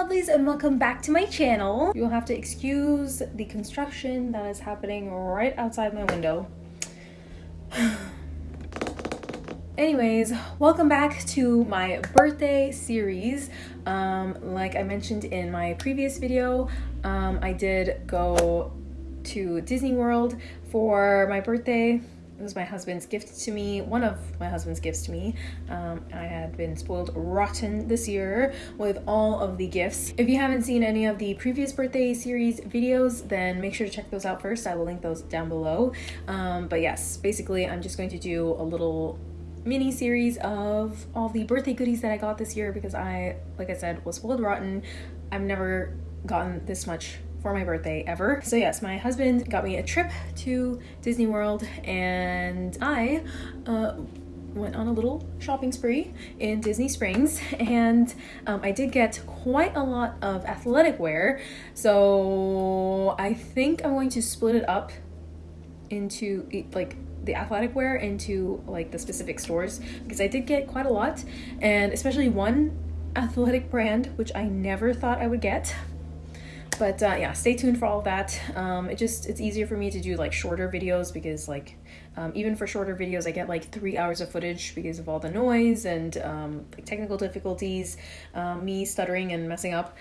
lovelies and welcome back to my channel. You'll have to excuse the construction that is happening right outside my window. Anyways, welcome back to my birthday series. Um, like I mentioned in my previous video, um, I did go to Disney World for my birthday it was my husband's gift to me, one of my husband's gifts to me. Um, I had been spoiled rotten this year with all of the gifts. If you haven't seen any of the previous birthday series videos, then make sure to check those out first. I will link those down below. Um, but yes, basically I'm just going to do a little mini series of all the birthday goodies that I got this year because I, like I said, was spoiled rotten. I've never gotten this much for my birthday ever. So yes, my husband got me a trip to Disney World and I uh, went on a little shopping spree in Disney Springs and um, I did get quite a lot of athletic wear. So I think I'm going to split it up into like the athletic wear into like the specific stores because I did get quite a lot and especially one athletic brand which I never thought I would get but uh, yeah stay tuned for all of that. Um, it just it's easier for me to do like shorter videos because like um, even for shorter videos I get like three hours of footage because of all the noise and um, like technical difficulties um, me stuttering and messing up.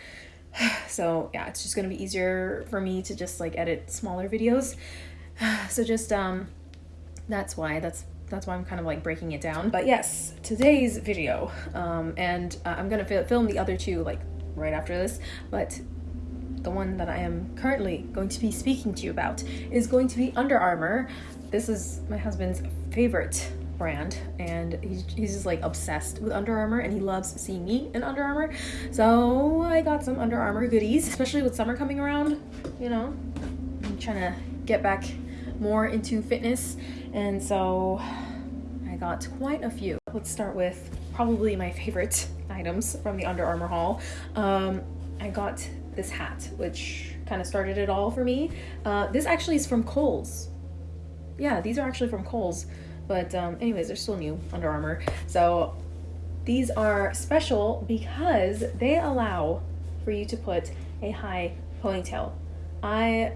So yeah it's just gonna be easier for me to just like edit smaller videos. So just um that's why that's that's why I'm kind of like breaking it down. But yes, today's video, um, and uh, I'm gonna film the other two like right after this, but the one that I am currently going to be speaking to you about is going to be Under Armour. This is my husband's favorite brand and he's, he's just like obsessed with Under Armour and he loves seeing me in Under Armour. So I got some Under Armour goodies, especially with summer coming around, you know, I'm trying to get back more into fitness and so I got quite a few. Let's start with probably my favorite items from the Under Armour haul. Um, I got this hat, which kind of started it all for me. Uh, this actually is from Kohl's. Yeah, these are actually from Kohl's. But um, anyways, they're still new, Under Armour. So these are special because they allow for you to put a high ponytail. I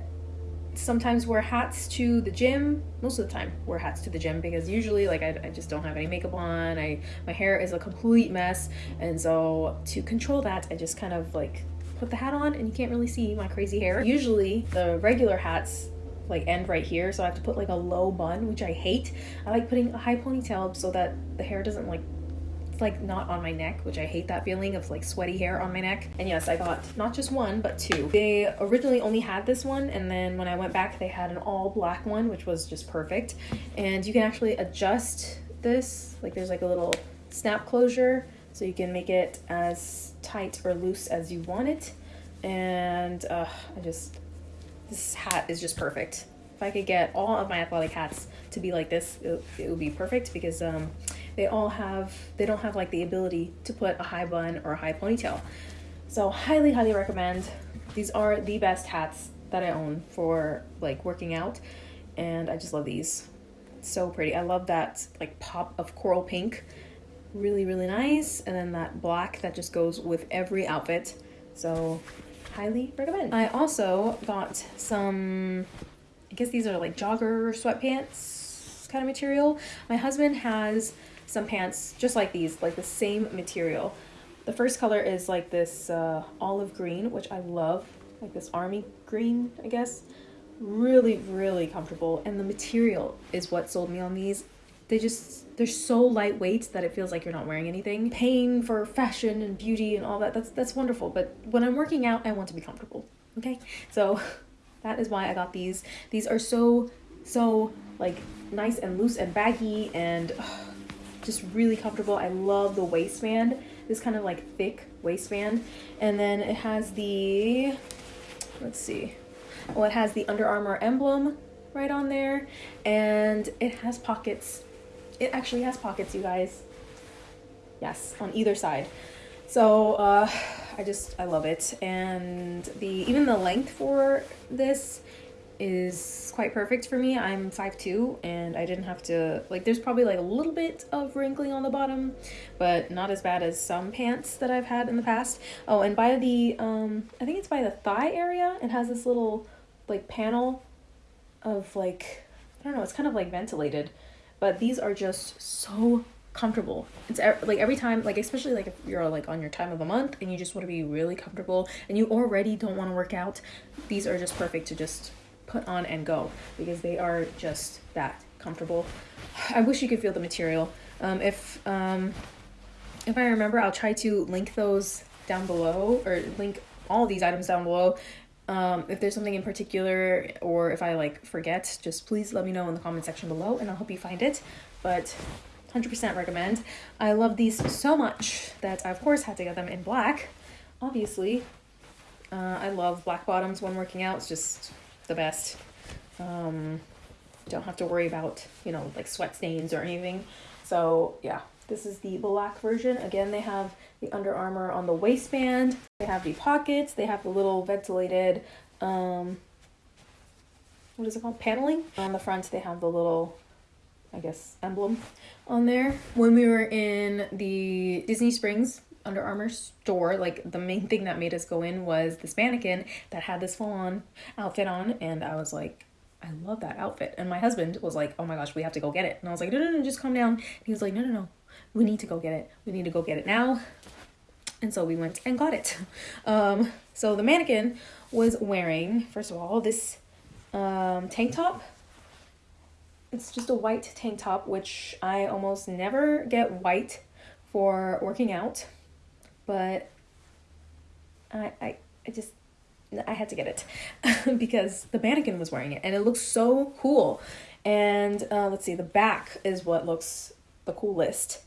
sometimes wear hats to the gym most of the time wear hats to the gym because usually like I, I, just don't have any makeup on I my hair is a complete mess and so to control that I just kind of like put the hat on and you can't really see my crazy hair. Usually the regular hats like end right here so I have to put like a low bun which I hate. I like putting a high ponytail so that the hair doesn't like it's like not on my neck which I hate that feeling of like sweaty hair on my neck and yes I got not just one but two they originally only had this one and then when I went back they had an all black one which was just perfect and you can actually adjust this like there's like a little snap closure so you can make it as tight or loose as you want it. And uh, I just this hat is just perfect. If I could get all of my athletic hats to be like this it, it would be perfect because um, they all have they don't have like the ability to put a high bun or a high ponytail. So highly highly recommend. These are the best hats that I own for like working out. And I just love these. So pretty. I love that like pop of coral pink really really nice. And then that black that just goes with every outfit. So highly recommend. I also got some i guess these are like jogger sweatpants kind of material. My husband has some pants just like these like the same material. The first color is like this uh, olive green which i love. Like this army green i guess. Really really comfortable. And the material is what sold me on these. They just they're so lightweight that it feels like you're not wearing anything. Paying for fashion and beauty and all that that's that's wonderful. But when i'm working out i want to be comfortable okay? So that is why i got these. These are so so like nice and loose and baggy and just really comfortable. I love the waistband this kind of like thick waistband. And then it has the let's see. Well it has the Under Armour emblem right on there. And it has pockets it actually has pockets, you guys. Yes, on either side. So uh, I just, I love it. And the even the length for this is quite perfect for me. I'm 5'2 and I didn't have to like there's probably like a little bit of wrinkling on the bottom, but not as bad as some pants that I've had in the past. Oh, and by the um I think it's by the thigh area, it has this little like panel of like I don't know, it's kind of like ventilated, but these are just so comfortable. It's like every time, like especially like if you're like on your time of the month and you just want to be really comfortable and you already don't want to work out, these are just perfect to just put on and go because they are just that comfortable. I wish you could feel the material. Um, if um, if I remember, I'll try to link those down below or link all these items down below. Um, if there's something in particular or if I like forget, just please let me know in the comment section below and I'll help you find it. But 100% recommend. I love these so much that I of course had to get them in black. Obviously, uh, I love black bottoms when working out. It's just the best. Um, don't have to worry about, you know, like sweat stains or anything. So yeah, this is the black version. Again, they have the Under Armour on the waistband. They have the pockets. They have the little ventilated, um, what is it called? Paneling. On the front, they have the little, I guess, emblem on there. When we were in the Disney Springs under Armour store, like the main thing that made us go in was this mannequin that had this full on outfit on, and I was like, I love that outfit. And my husband was like, Oh my gosh, we have to go get it. And I was like, No, no, no, just calm down. And he was like, No, no, no, we need to go get it. We need to go get it now. And so we went and got it. Um, so the mannequin was wearing, first of all, this um, tank top. It's just a white tank top, which I almost never get white for working out but I, I, I just, I had to get it because the mannequin was wearing it and it looks so cool. And uh, let's see, the back is what looks the coolest.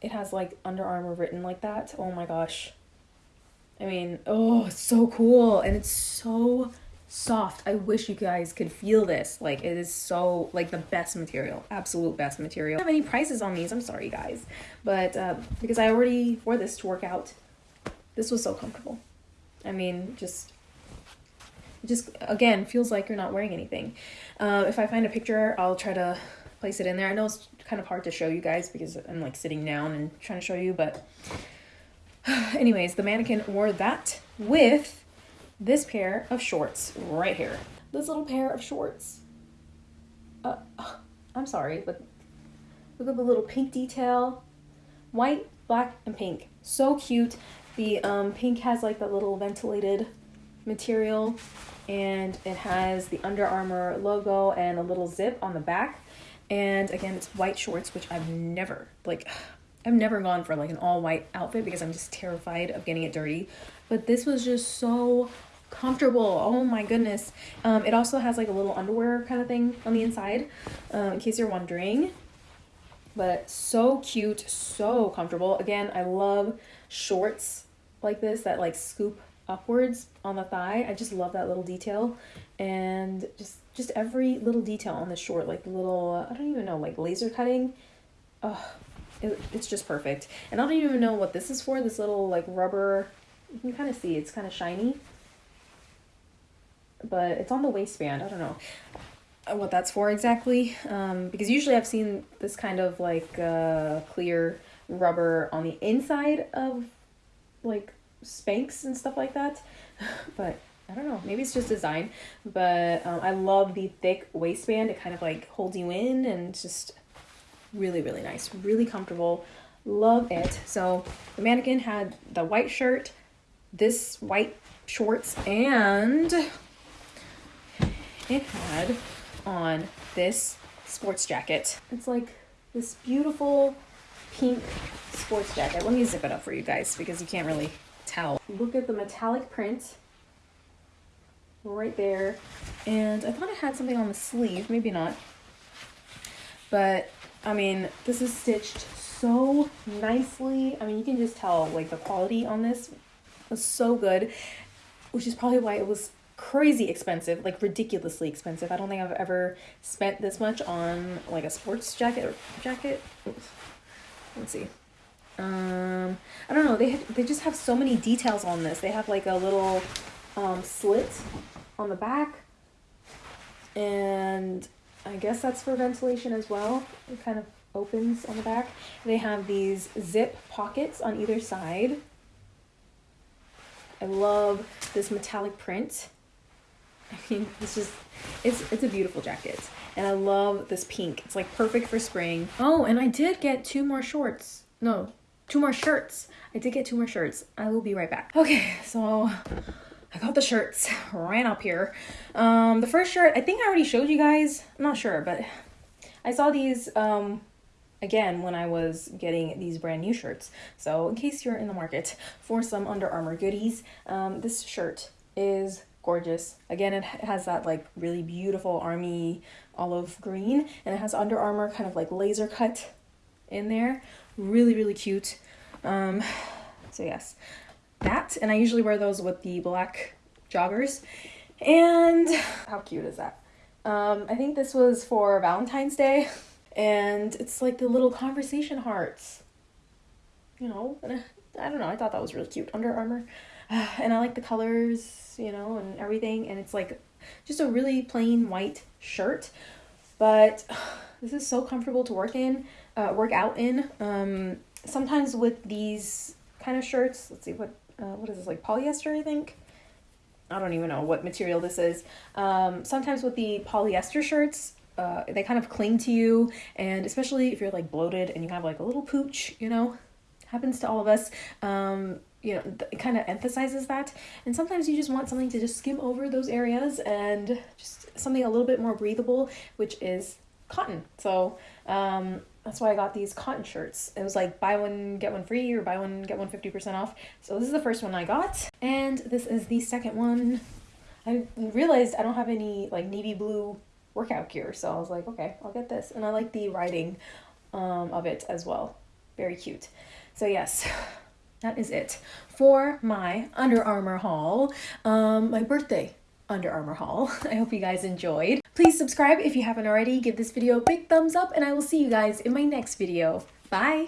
It has like Under Armour written like that. Oh my gosh. I mean, oh, it's so cool. And it's so soft. I wish you guys could feel this. Like it is so like the best material, absolute best material. I don't have any prices on these. I'm sorry guys, but uh, because I already wore this to work out this was so comfortable. I mean, just just again feels like you're not wearing anything. Uh, if I find a picture, I'll try to place it in there. I know it's kind of hard to show you guys because I'm like sitting down and trying to show you, but anyways, the mannequin wore that with this pair of shorts right here. This little pair of shorts. Uh, I'm sorry, but look at the little pink detail. White, black, and pink. So cute. The um, pink has like the little ventilated material and it has the Under Armour logo and a little zip on the back. And again, it's white shorts, which I've never, like, I've never gone for like an all white outfit because I'm just terrified of getting it dirty. But this was just so comfortable. Oh my goodness. Um, it also has like a little underwear kind of thing on the inside, um, in case you're wondering. But so cute, so comfortable. Again, I love shorts like this that like scoop upwards on the thigh. I just love that little detail and just just every little detail on the short like the little I don't even know like laser cutting. Oh, it, it's just perfect. And I don't even know what this is for. This little like rubber you can kind of see it's kind of shiny. But it's on the waistband. I don't know what that's for exactly um, because usually I've seen this kind of like uh, clear rubber on the inside of like Spanx and stuff like that. but I don't know, maybe it's just design. But um, I love the thick waistband. It kind of like holds you in and just really, really nice, really comfortable. Love it. So the mannequin had the white shirt, this white shorts, and it had on this sports jacket. It's like this beautiful pink sports jacket. Let me zip it up for you guys because you can't really tell. Look at the metallic print right there. And I thought I had something on the sleeve, maybe not. But I mean, this is stitched so nicely. I mean, you can just tell like the quality on this was so good, which is probably why it was crazy expensive, like ridiculously expensive. I don't think I've ever spent this much on like a sports jacket or jacket. Let's see. Um, I don't know. They have, they just have so many details on this. They have like a little um, slit on the back. and I guess that's for ventilation as well. It kind of opens on the back. They have these zip pockets on either side. I love this metallic print. I mean, it's just, it's, it's a beautiful jacket. And I love this pink. It's like perfect for spring. Oh, and I did get two more shorts. No, two more shirts. I did get two more shirts. I will be right back. Okay, so I got the shirts ran up here. Um, the first shirt, I think I already showed you guys. I'm not sure, but I saw these um, again when I was getting these brand new shirts. So in case you're in the market for some Under Armour goodies, um, this shirt is gorgeous. Again, it has that like really beautiful army olive green and it has Under Armour kind of like laser cut in there. Really, really cute. Um, so yes, that. And I usually wear those with the black joggers. And how cute is that? Um, I think this was for Valentine's Day. And it's like the little conversation hearts. You know, I, I don't know. I thought that was really cute. Under Armour. and I like the colors, you know, and everything. And it's like just a really plain white shirt. But this is so comfortable to work in, uh, work out in. Um, sometimes with these kind of shirts, let's see, what, uh, what is this, like polyester, I think? I don't even know what material this is. Um, sometimes with the polyester shirts, uh, they kind of cling to you, and especially if you're like bloated and you have like a little pooch, you know, happens to all of us. Um, you know, it kind of emphasizes that. And sometimes you just want something to just skim over those areas and just something a little bit more breathable, which is cotton. So um, that's why I got these cotton shirts. It was like buy one, get one free or buy one, get one 50% off. So this is the first one I got. And this is the second one. I realized I don't have any like navy blue workout gear. So I was like, okay, I'll get this. And I like the writing um, of it as well. Very cute. So yes, that is it for my Under Armour haul. Um, my birthday Under Armour haul. I hope you guys enjoyed. Please subscribe if you haven't already. Give this video a big thumbs up and I will see you guys in my next video. Bye!